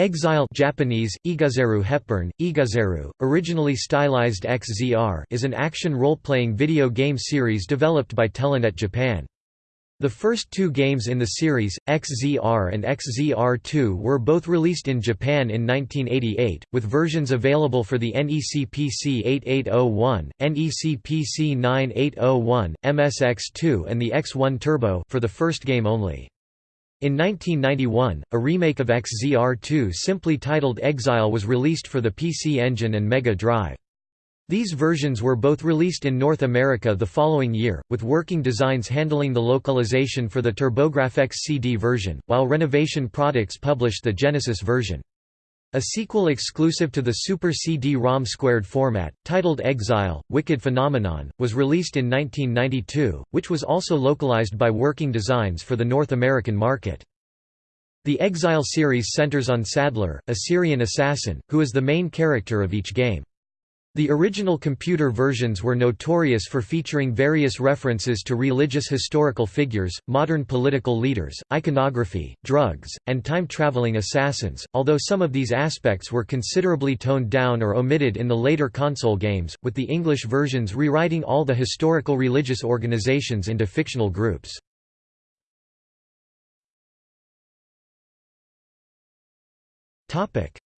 Exile Japanese, Igazeru Hepburn, Igazeru, originally stylized XZR is an action role-playing video game series developed by Telenet Japan. The first two games in the series, XZR and XZR2 were both released in Japan in 1988, with versions available for the NEC PC 8801, NEC PC 9801, MSX2 and the X1 Turbo for the first game only. In 1991, a remake of XZR2 simply titled Exile was released for the PC Engine and Mega Drive. These versions were both released in North America the following year, with working designs handling the localization for the TurboGrafx CD version, while Renovation Products published the Genesis version. A sequel exclusive to the Super CD-ROM squared format, titled Exile, Wicked Phenomenon, was released in 1992, which was also localized by Working Designs for the North American market. The Exile series centers on Sadler, a Syrian assassin, who is the main character of each game. The original computer versions were notorious for featuring various references to religious historical figures, modern political leaders, iconography, drugs, and time-traveling assassins, although some of these aspects were considerably toned down or omitted in the later console games, with the English versions rewriting all the historical religious organizations into fictional groups.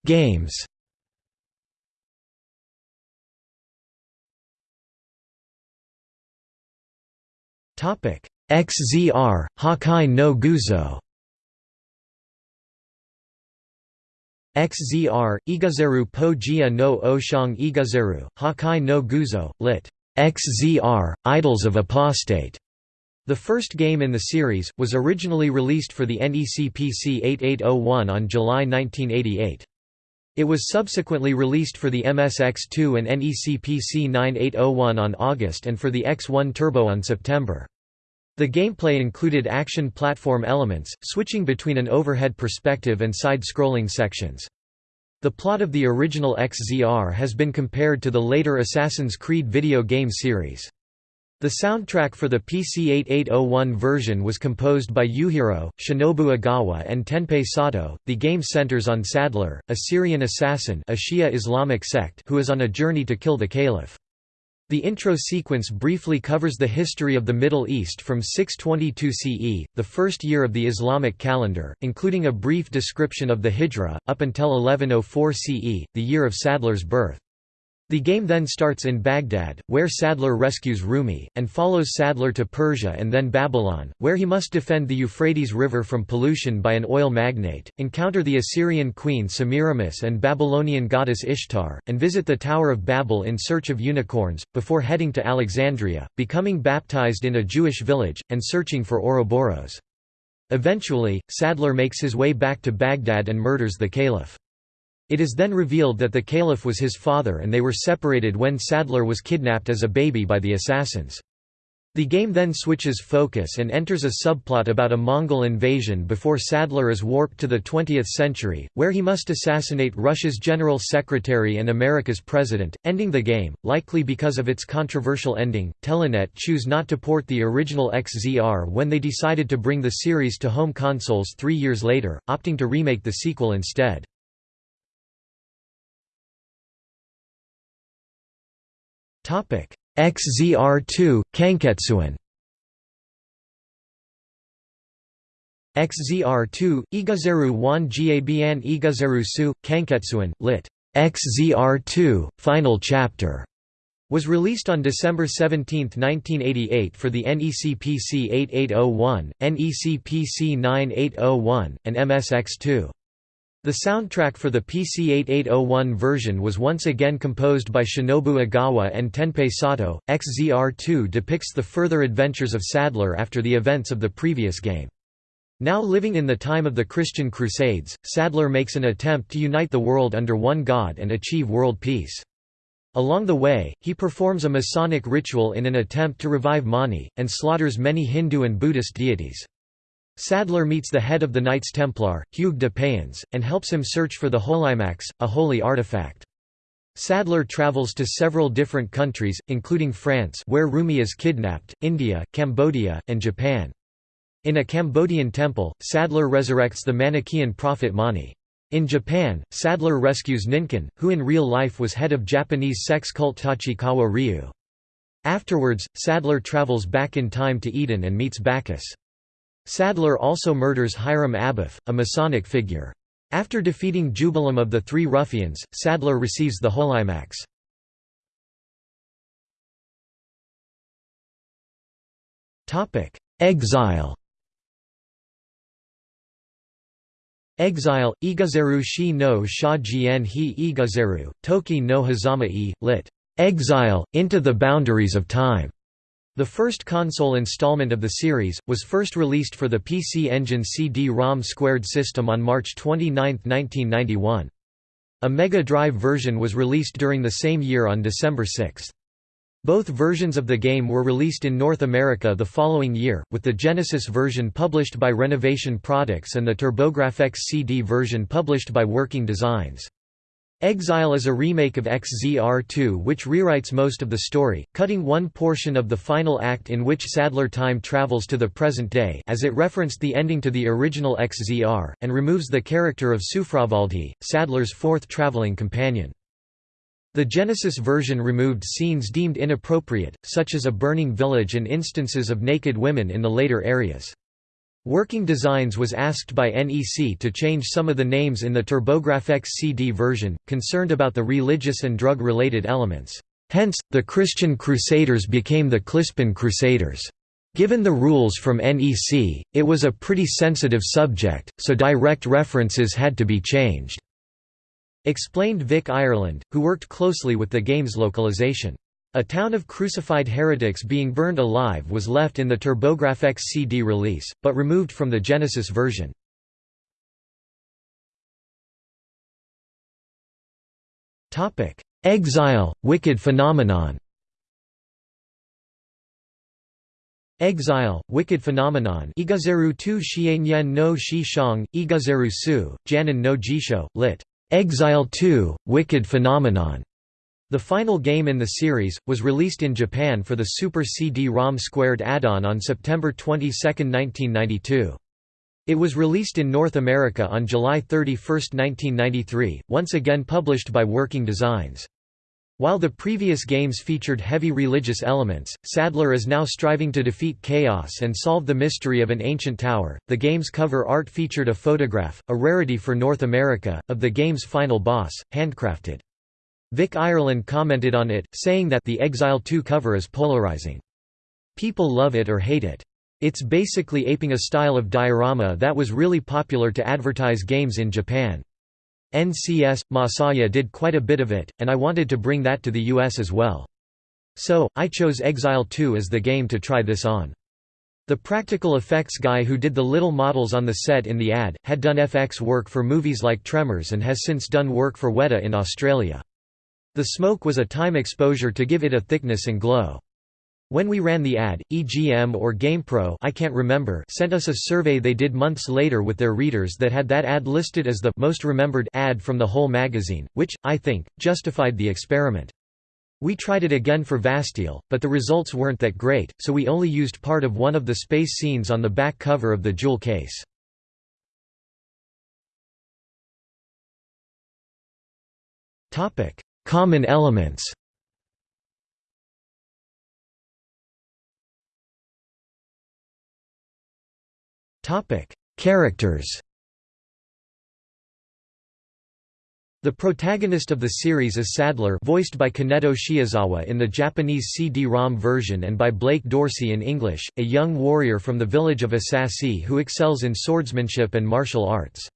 Games XZR, Hakai no Guzo XZR, Igazeru po jia no Oshang Igazeru, Hakai no Guzo, lit. XZR, Idols of Apostate. The first game in the series, was originally released for the NEC PC 8801 on July 1988. It was subsequently released for the MSX2 and NEC PC 9801 on August and for the X1 Turbo on September. The gameplay included action platform elements, switching between an overhead perspective and side-scrolling sections. The plot of the original XZR has been compared to the later Assassin's Creed video game series. The soundtrack for the PC-8801 version was composed by Yujiro, Shinobu Ogawa and Tenpei Sato. The game centers on Sadler, a Syrian assassin a Shia Islamic sect who is on a journey to kill the caliph. The intro sequence briefly covers the history of the Middle East from 622 CE, the first year of the Islamic calendar, including a brief description of the Hijra, up until 1104 CE, the year of Sadler's birth. The game then starts in Baghdad, where Sadler rescues Rumi, and follows Sadler to Persia and then Babylon, where he must defend the Euphrates River from pollution by an oil magnate, encounter the Assyrian queen Semiramis and Babylonian goddess Ishtar, and visit the Tower of Babel in search of unicorns, before heading to Alexandria, becoming baptized in a Jewish village, and searching for Ouroboros. Eventually, Sadler makes his way back to Baghdad and murders the caliph. It is then revealed that the caliph was his father and they were separated when Sadler was kidnapped as a baby by the assassins. The game then switches focus and enters a subplot about a Mongol invasion before Sadler is warped to the 20th century, where he must assassinate Russia's general secretary and America's president, ending the game. Likely because of its controversial ending, Telenet choose not to port the original XZR when they decided to bring the series to home consoles three years later, opting to remake the sequel instead. XZR2 Kanketsuan XZR2 Igazeru wan Jiabian Igazeru su Kanketsuan lit. XZR2 Final Chapter was released on December 17, 1988 for the NEC PC 8801, NEC PC 9801, and MSX2. The soundtrack for the PC-8801 version was once again composed by Shinobu Ogawa and Tenpei Sato. XZR2 depicts the further adventures of Sadler after the events of the previous game. Now living in the time of the Christian Crusades, Sadler makes an attempt to unite the world under one god and achieve world peace. Along the way, he performs a Masonic ritual in an attempt to revive Mani, and slaughters many Hindu and Buddhist deities. Sadler meets the head of the Knights Templar, Hugues de Payens, and helps him search for the Holimax, a holy artifact. Sadler travels to several different countries, including France where Rumi is kidnapped, India, Cambodia, and Japan. In a Cambodian temple, Sadler resurrects the Manichaean prophet Mani. In Japan, Sadler rescues Ninkan, who in real life was head of Japanese sex cult Tachikawa Ryu. Afterwards, Sadler travels back in time to Eden and meets Bacchus. Sadler also murders Hiram Abiff, a Masonic figure. After defeating Jubelum of the Three Ruffians, Sadler receives the Holimax. Exile Exile, Igazeru shi no sha jien hi Igazeru, Toki no Hazama e, lit. Exile, Into the Boundaries of Time. The first console installment of the series, was first released for the PC Engine CD-ROM squared system on March 29, 1991. A Mega Drive version was released during the same year on December 6. Both versions of the game were released in North America the following year, with the Genesis version published by Renovation Products and the TurboGrafx CD version published by Working Designs. Exile is a remake of XZR2 which rewrites most of the story, cutting one portion of the final act in which Sadler time travels to the present day as it referenced the ending to the original XZR, and removes the character of Soufravaldi, Sadler's fourth traveling companion. The Genesis version removed scenes deemed inappropriate, such as a burning village and instances of naked women in the later areas. Working Designs was asked by NEC to change some of the names in the TurboGrafx CD version, concerned about the religious and drug-related elements. Hence, the Christian Crusaders became the Clispin Crusaders. Given the rules from NEC, it was a pretty sensitive subject, so direct references had to be changed. Explained Vic Ireland, who worked closely with the game's localization. A town of crucified heretics being burned alive was left in the TurboGrafx CD release, but removed from the Genesis version. Exile, Wicked phenomenon Exile, Wicked Phenomenon Igazeru tu xianyan no shi shang, Igazeru su, Janan no jisho, lit. Exile 2, Wicked Phenomenon. The final game in the series, was released in Japan for the Super CD-ROM Squared add-on on September 22, 1992. It was released in North America on July 31, 1993, once again published by Working Designs. While the previous games featured heavy religious elements, Sadler is now striving to defeat chaos and solve the mystery of an ancient tower. The game's cover art featured a photograph, a rarity for North America, of the game's final boss, handcrafted. Vic Ireland commented on it, saying that the Exile 2 cover is polarizing. People love it or hate it. It's basically aping a style of diorama that was really popular to advertise games in Japan. NCS, Masaya did quite a bit of it, and I wanted to bring that to the US as well. So, I chose Exile 2 as the game to try this on. The practical effects guy who did the little models on the set in the ad, had done FX work for movies like Tremors and has since done work for Weta in Australia. The smoke was a time exposure to give it a thickness and glow. When we ran the ad, EGM or GamePro I can't remember sent us a survey they did months later with their readers that had that ad listed as the most remembered ad from the whole magazine, which, I think, justified the experiment. We tried it again for Vasteel, but the results weren't that great, so we only used part of one of the space scenes on the back cover of the jewel case. Common elements Characters. The protagonist of the series is Sadler voiced by Kaneto Shiozawa in the Japanese CD-ROM version and by Blake Dorsey in English, a young warrior from the village of Asasi who excels in swordsmanship and martial arts.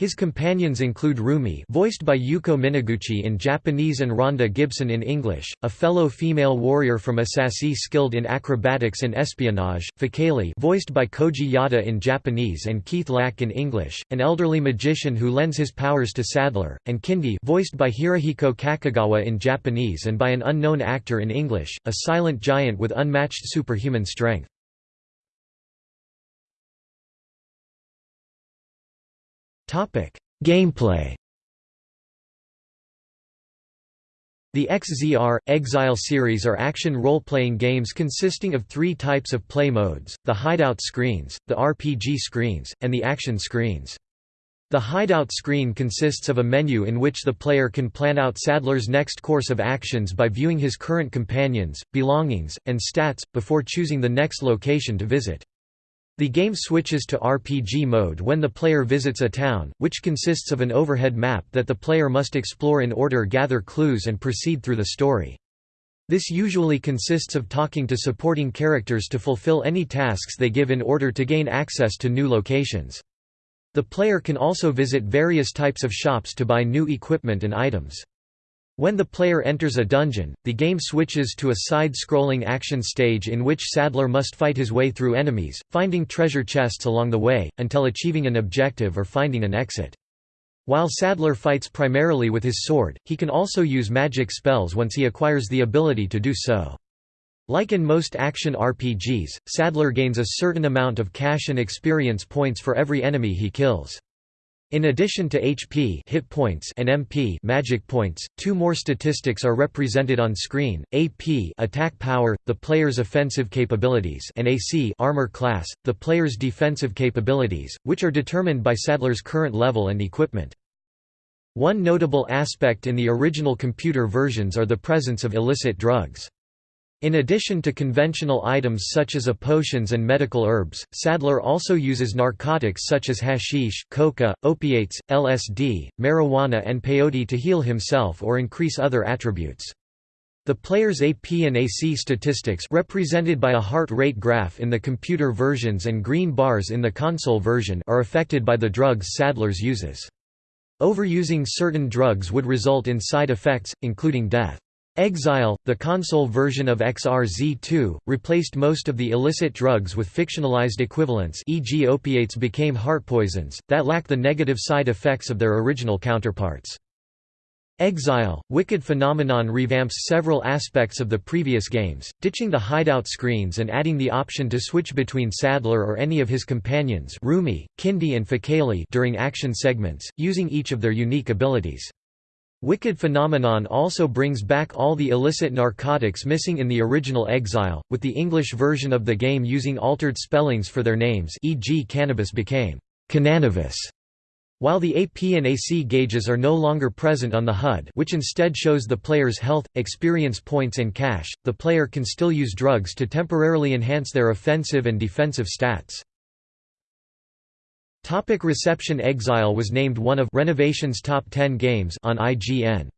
His companions include Rumi voiced by Yuko Minaguchi in Japanese and Rhonda Gibson in English, a fellow female warrior from Asasi skilled in acrobatics and espionage, Fakali voiced by Koji Yada in Japanese and Keith Lack in English, an elderly magician who lends his powers to Sadler, and Kindi voiced by Hirohiko Kakegawa in Japanese and by an unknown actor in English, a silent giant with unmatched superhuman strength. Gameplay The XZR, Exile series are action role-playing games consisting of three types of play modes, the hideout screens, the RPG screens, and the action screens. The hideout screen consists of a menu in which the player can plan out Sadler's next course of actions by viewing his current companions, belongings, and stats, before choosing the next location to visit. The game switches to RPG mode when the player visits a town, which consists of an overhead map that the player must explore in order gather clues and proceed through the story. This usually consists of talking to supporting characters to fulfill any tasks they give in order to gain access to new locations. The player can also visit various types of shops to buy new equipment and items. When the player enters a dungeon, the game switches to a side-scrolling action stage in which Sadler must fight his way through enemies, finding treasure chests along the way, until achieving an objective or finding an exit. While Sadler fights primarily with his sword, he can also use magic spells once he acquires the ability to do so. Like in most action RPGs, Sadler gains a certain amount of cash and experience points for every enemy he kills. In addition to HP hit points and MP magic points, two more statistics are represented on screen: AP attack power, the player's offensive capabilities, and AC armor class, the player's defensive capabilities, which are determined by Sadler's current level and equipment. One notable aspect in the original computer versions are the presence of illicit drugs. In addition to conventional items such as potions and medical herbs, Sadler also uses narcotics such as hashish, coca, opiates, LSD, marijuana and peyote to heal himself or increase other attributes. The player's AP and AC statistics represented by a heart rate graph in the computer versions and green bars in the console version are affected by the drugs Sadler's uses. Overusing certain drugs would result in side effects, including death. Exile, the console version of XRZ2, replaced most of the illicit drugs with fictionalized equivalents e.g. opiates became heart poisons, that lack the negative side effects of their original counterparts. Exile, Wicked Phenomenon revamps several aspects of the previous games, ditching the hideout screens and adding the option to switch between Sadler or any of his companions Rumi, Kindy and Fakali during action segments, using each of their unique abilities. Wicked Phenomenon also brings back all the illicit narcotics missing in the original Exile, with the English version of the game using altered spellings for their names e.g. cannabis became «cananavis», while the AP and AC gauges are no longer present on the HUD which instead shows the player's health, experience points and cash, the player can still use drugs to temporarily enhance their offensive and defensive stats. Topic reception Exile was named one of Renovation's top 10 games on IGN.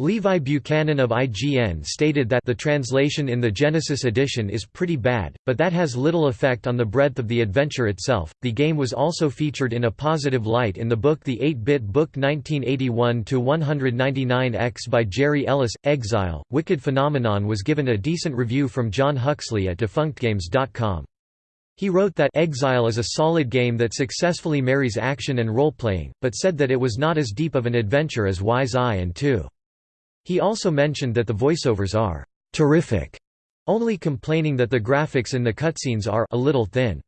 Levi Buchanan of IGN stated that the translation in the Genesis edition is pretty bad, but that has little effect on the breadth of the adventure itself. The game was also featured in a positive light in the book The 8-Bit Book 1981-199X by Jerry Ellis. Exile, Wicked Phenomenon was given a decent review from John Huxley at defunctgames.com. He wrote that Exile is a solid game that successfully marries action and role-playing, but said that it was not as deep of an adventure as Ys I and 2. He also mentioned that the voiceovers are terrific, only complaining that the graphics in the cutscenes are a little thin.